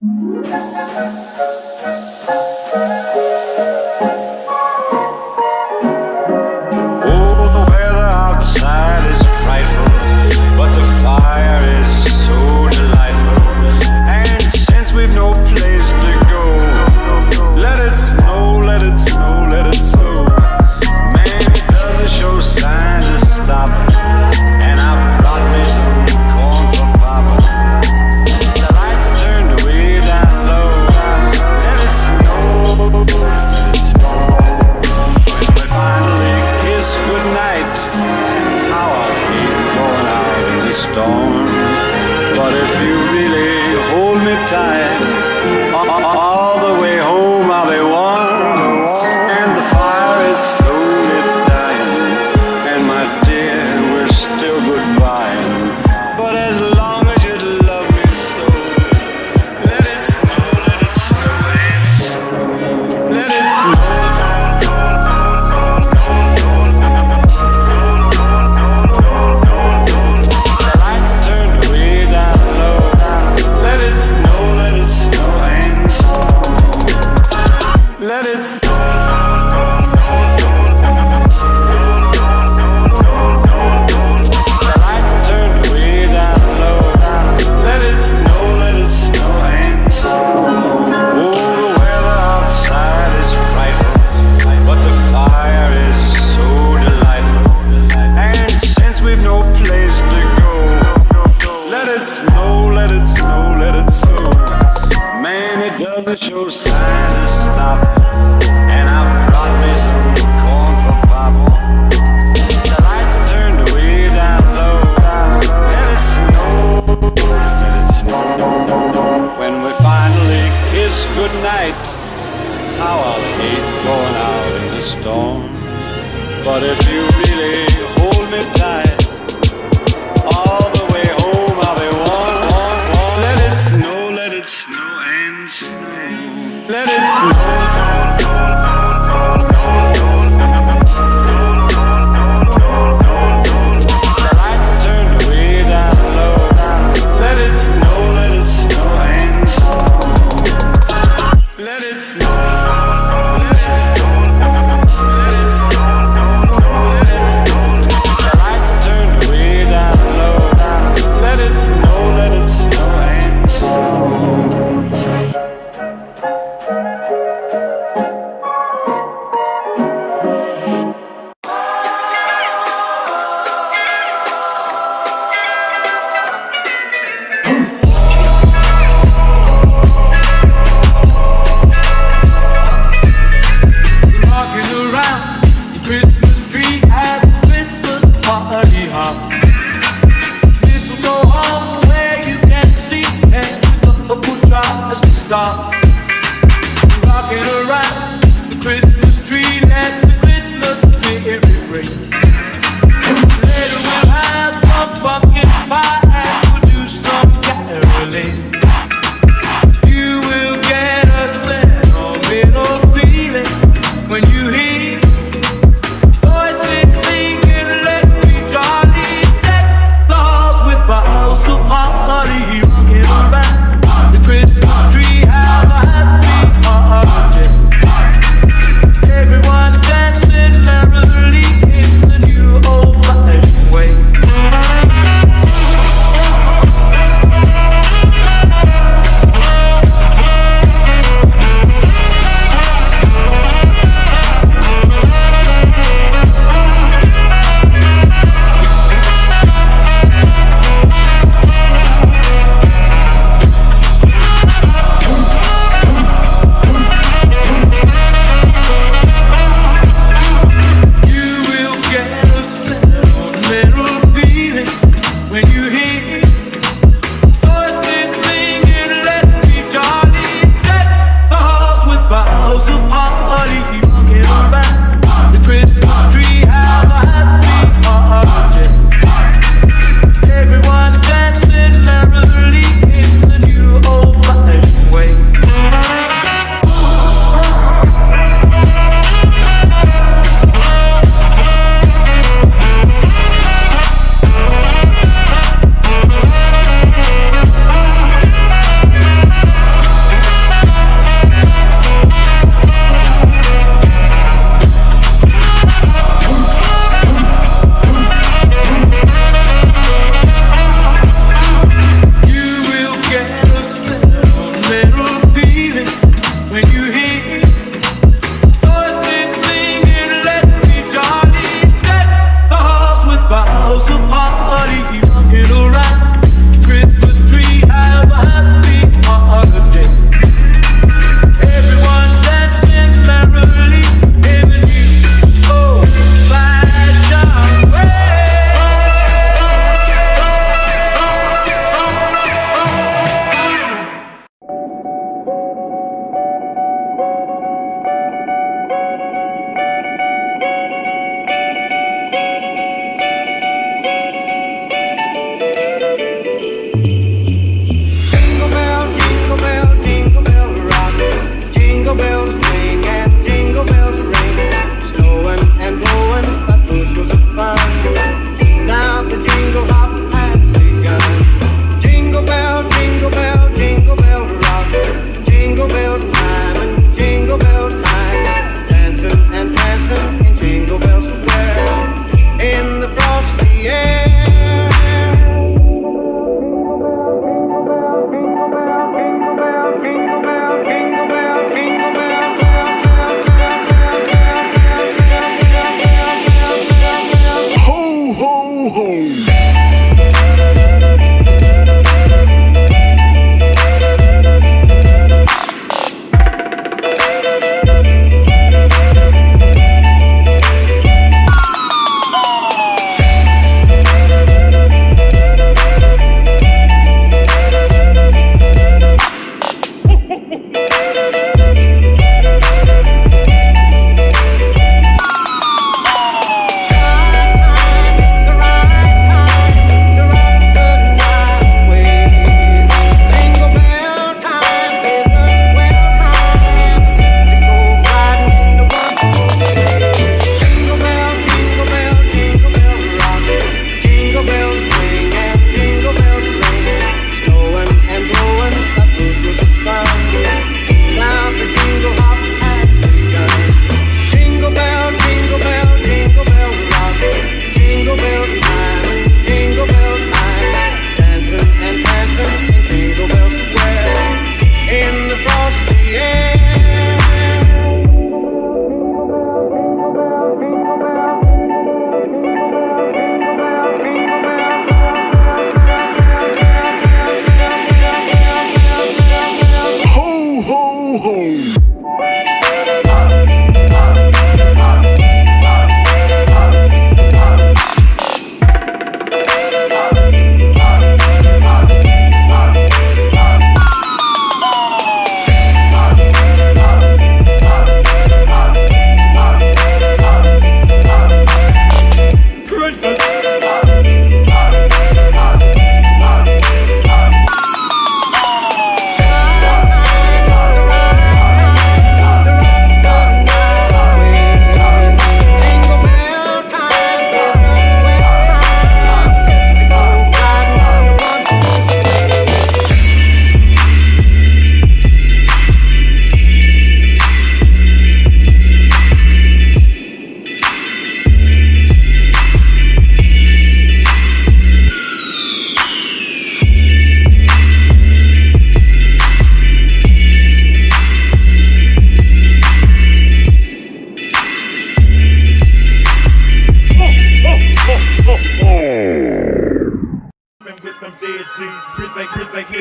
Thank you.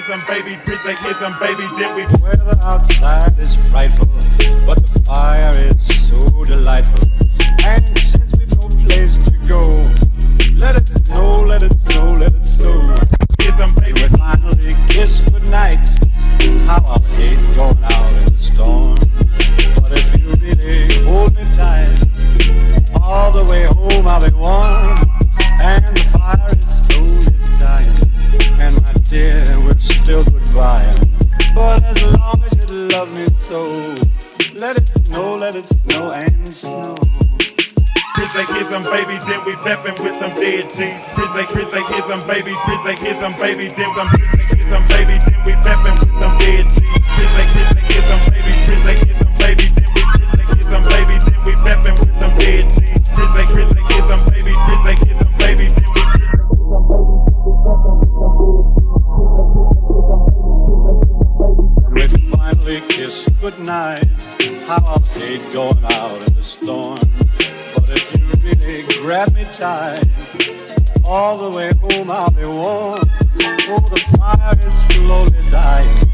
give them baby, bitch, they give them baby, then we. they give them babies, then we peppin' with them dead they, they give them they give them then them, give them then we with them dead G's. They, they give them they give them then we, give them then we with them dead they, they give them they give them then we, finally kiss goodnight. How I hate going out in the storm grab me tight. All the way home I'll be warm. Oh, the fire is slowly dying,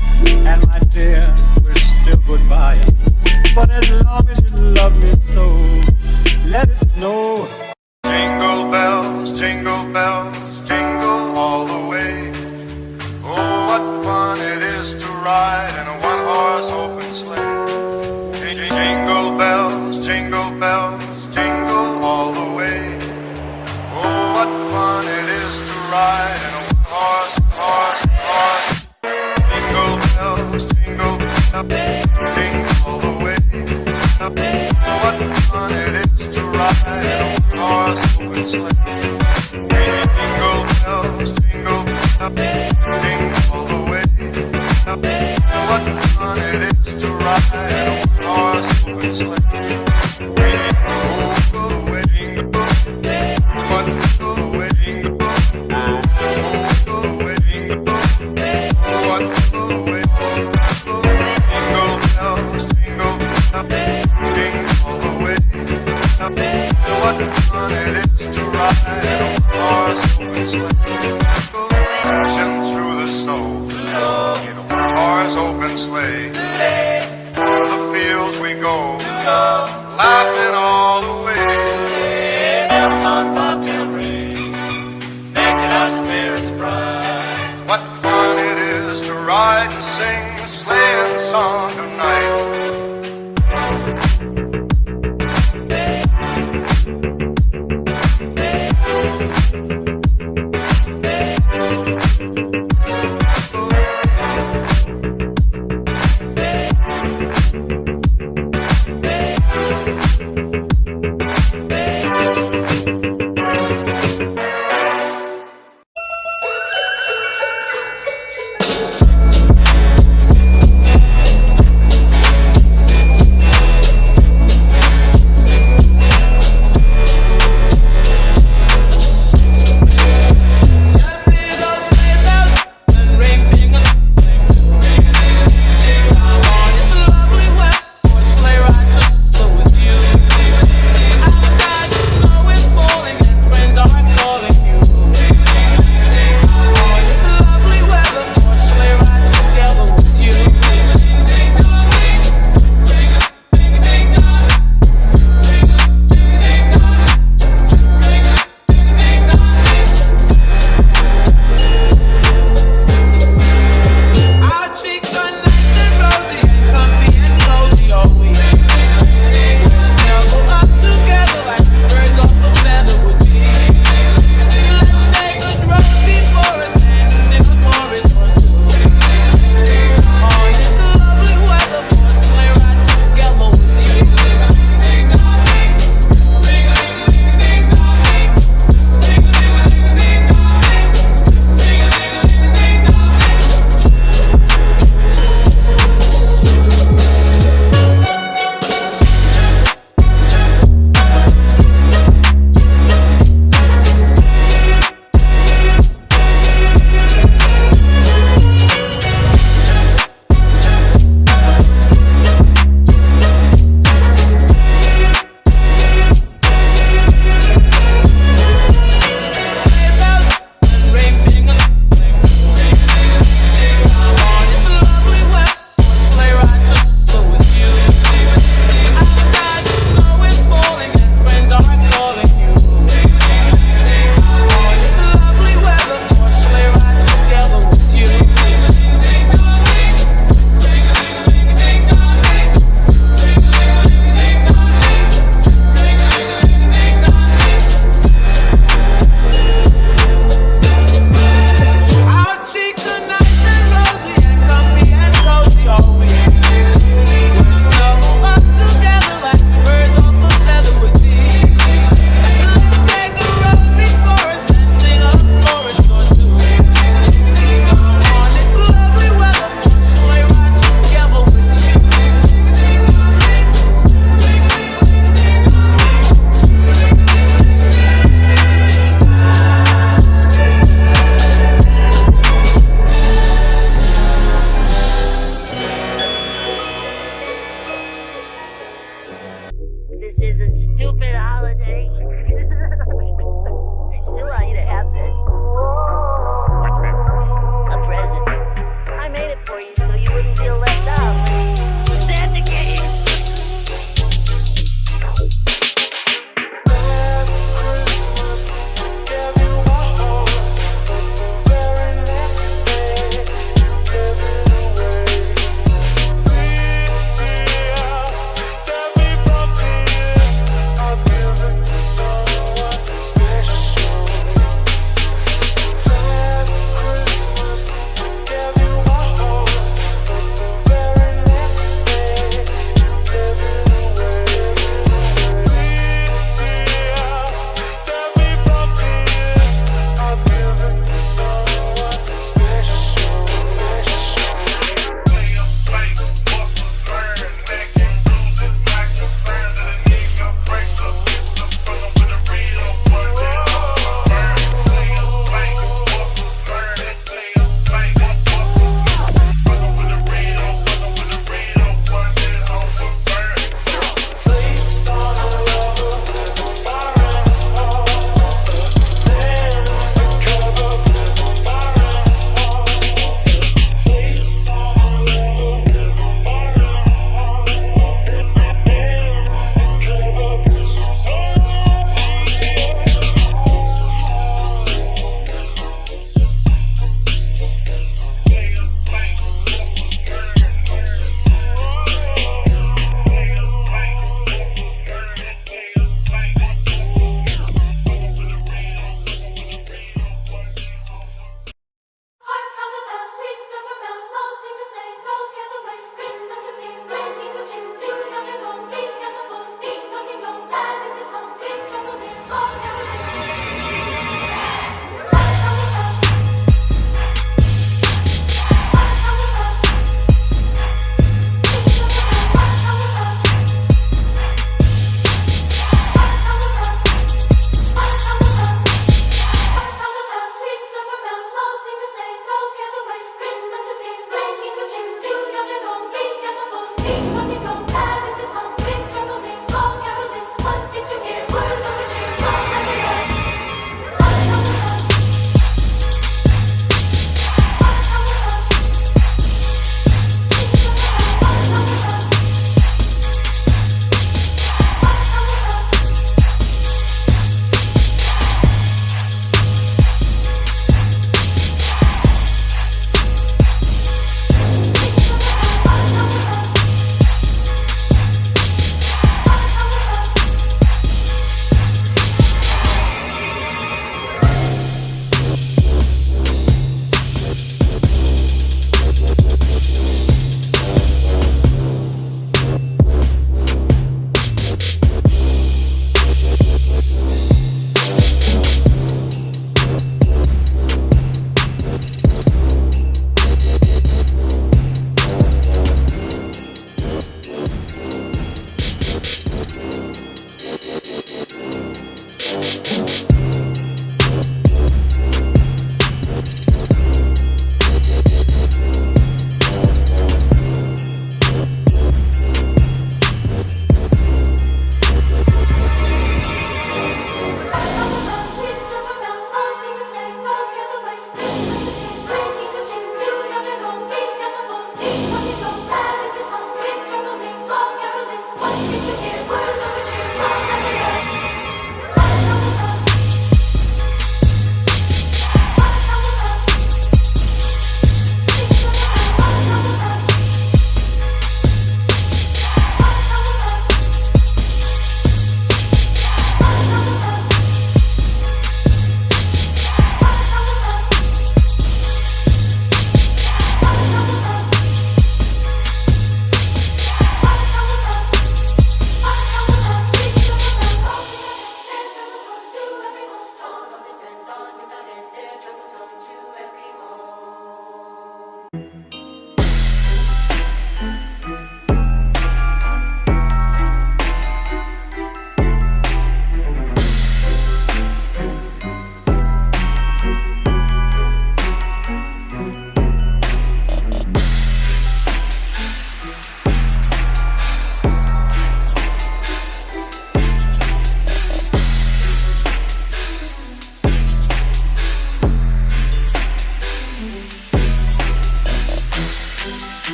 and my dear, we're still goodbye. But as long as you love me so, let it snow. Jingle bells, jingle bells, jingle all the way. Oh, what fun it is to ride in a one-horse open sleigh. on it is.